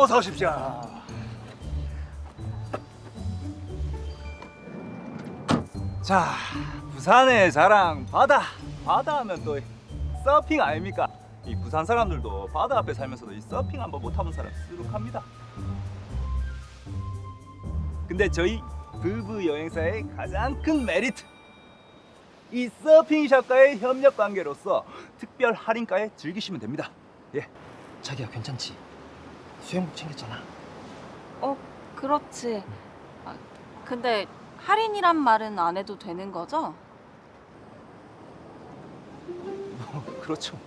어서 오십시오. 자, 부산의 자랑 바다. 바다 하면 또 서핑 아닙니까? 이 부산 사람들도 바다 앞에 살면서도 이 서핑 한번 못 타본 사람 수룩합니다. 근데 저희 부부 여행사의 가장 큰 메리트 이 서핑샵과의 협력 관계로서 특별 할인가에 즐기시면 됩니다. 예. 자기야 괜찮지? 수영복 챙겼잖아. 어, 그렇지. 아, 근데 할인이란 말은 안 해도 되는 거죠? 그렇죠.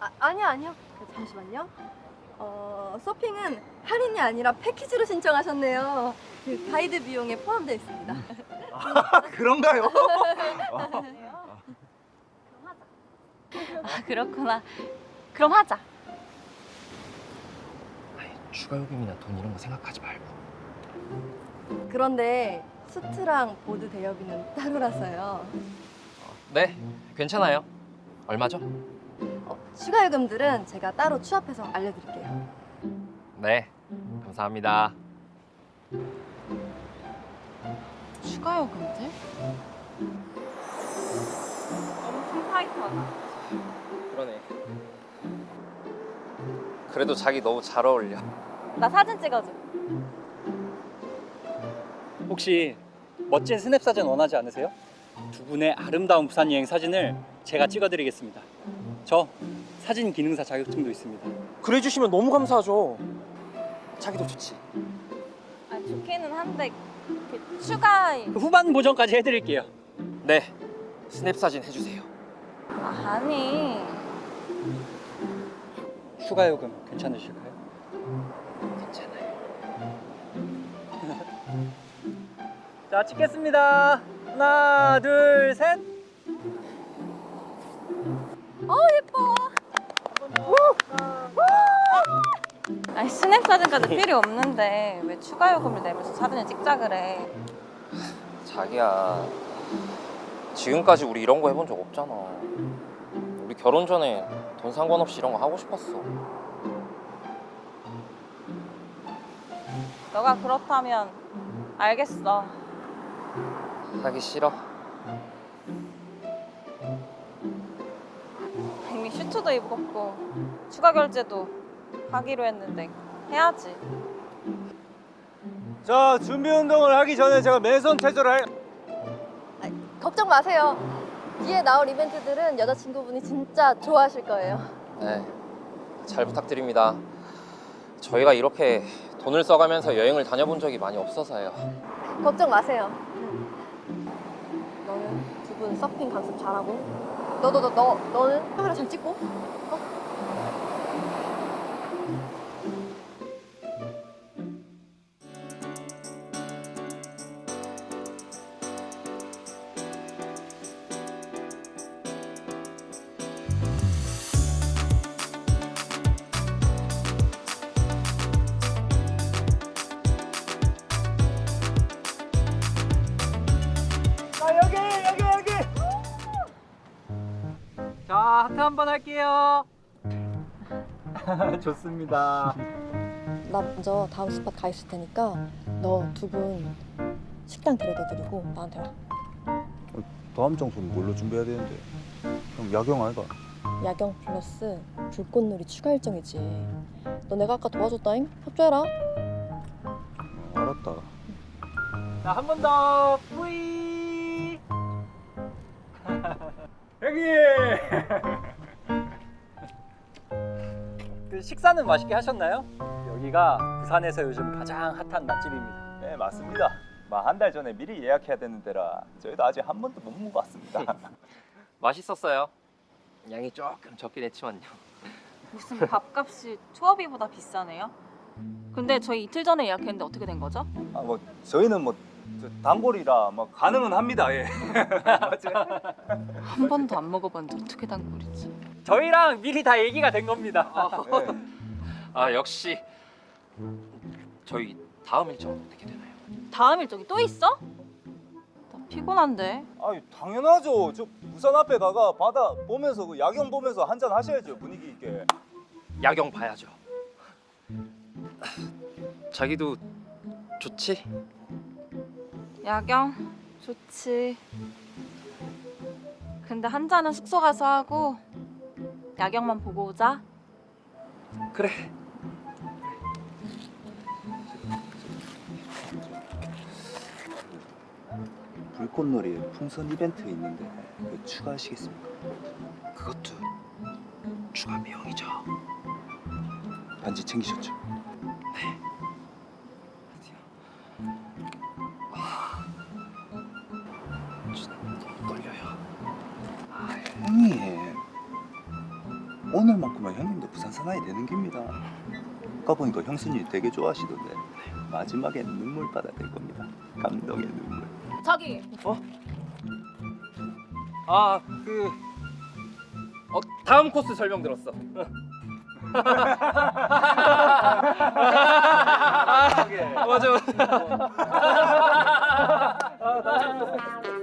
아, 아니요 아니요 잠시만요 어, 서핑은 할인이 아니라 패키지로 신청하셨네요 그 가이드 비용에 포함되어 있습니다 아, 그런가요? 아, 그렇구나. 그럼 하자. 추가 요금이나 돈 이런 거 생각하지 말고. 그런데 수트랑 보드 대여비는 따로라서요 네, 괜찮아요. 얼마죠? 어, 추가 요금들은 제가 따로 취합해서 알려드릴게요 네, 감사합니다. 추가 요금들? 엄청 타이트하다. 그러네. 그래도 자기 너무 잘 어울려. 나 사진 찍어줘. 혹시 멋진 스냅 사진 원하지 않으세요? 두 분의 아름다운 부산 여행 사진을 제가 찍어드리겠습니다. 저 사진 기능사 자격증도 있습니다. 그래 주시면 너무 감사하죠. 자기도 좋지. 아, 좋기는 한데 그 추가 그 후반 보정까지 해드릴게요. 네, 스냅 사진 해주세요. 아, 아니 추가 요금 괜찮으실까요? 자 찍겠습니다. 하나, 둘, 셋. 어 예뻐. 아니 스냅 사진까지 필요 없는데 왜 추가 요금을 내면서 사진을 찍자 그래? 자기야, 지금까지 우리 이런 거 해본 적 없잖아. 우리 결혼 전에 돈 상관없이 이런 거 하고 싶었어. 너가 그렇다면 알겠어. 하기 싫어. 이미 슈트도 입었고 추가 결제도 하기로 했는데 해야지. 자, 준비 운동을 하기 전에 제가 맨손 체조를 할 걱정 마세요 뒤에 나올 이벤트들은 여자친구분이 진짜 좋아하실 거예요 네, 잘 부탁드립니다. 저희가 이렇게 돈을 써가면서 여행을 다녀본 적이 많이 없어서요. 걱정 마세요 서핑 강습 잘하고 너너너너 너는 카메라 잘 찍고 어? 자 하트 한 번 할게요. 좋습니다. 나 먼저 다음 스팟 가 있을 테니까 너 두 분 식당 데려다 드리고 나한테 와 다음 장소는 뭘로 준비해야 되는데? 형 야경 아이가? 야경 플러스 불꽃놀이 추가 일정이지 너 내가 아까 도와줬다잉? 협조해라 어, 알았다. 자 한 번 더. 뿌이. 여기. 그 식사는 맛있게 하셨나요? 여기가 부산에서 요즘 가장 핫한 맛집입니다. 네, 맞습니다. 한 달 전에 미리 예약해야 되는 데라 저희도 아직 한 번도 못 먹어봤습니다. 맛있었어요. 양이 조금 적긴 했지만요. 무슨 밥값이 투어비보다 비싸네요? 근데 저희 이틀 전에 예약했는데 어떻게 된 거죠? 아, 뭐 저희는 뭐저 단골이라 뭐 가능은 합니다. 예. 한 번도 안 먹어봤는데 어떻게 단골이지? 저희랑 미리 다 얘기가 된 겁니다. 네. 아 역시 저희 다음 일정 어떻게 되나요? 다음 일정이 또 있어? 나 피곤한데. 아유 당연하죠. 저 부산 앞에 가가 바다 보면서 그 야경 보면서 한잔 하셔야죠 분위기 있게. 야경 봐야죠. 자기도 좋지? 야경 좋지. 근데 한 잔은 숙소 가서 하고 야경만 보고 오자. 그래. 불꽃놀이 풍선 이벤트 있는데 그거 추가하시겠습니까? 그것도 추가 비용이죠. 반지 챙기셨죠? 오늘만큼은 형님도 부산 사나이 되는 겁니다. 아까 보니까 형수님이 되게 좋아하시던데 마지막엔 눈물 받아야 될 겁니다. 감동의 눈물. 저기 아, 그 어, 다음 코스 설명 들었어. 아, 맞아 맞아.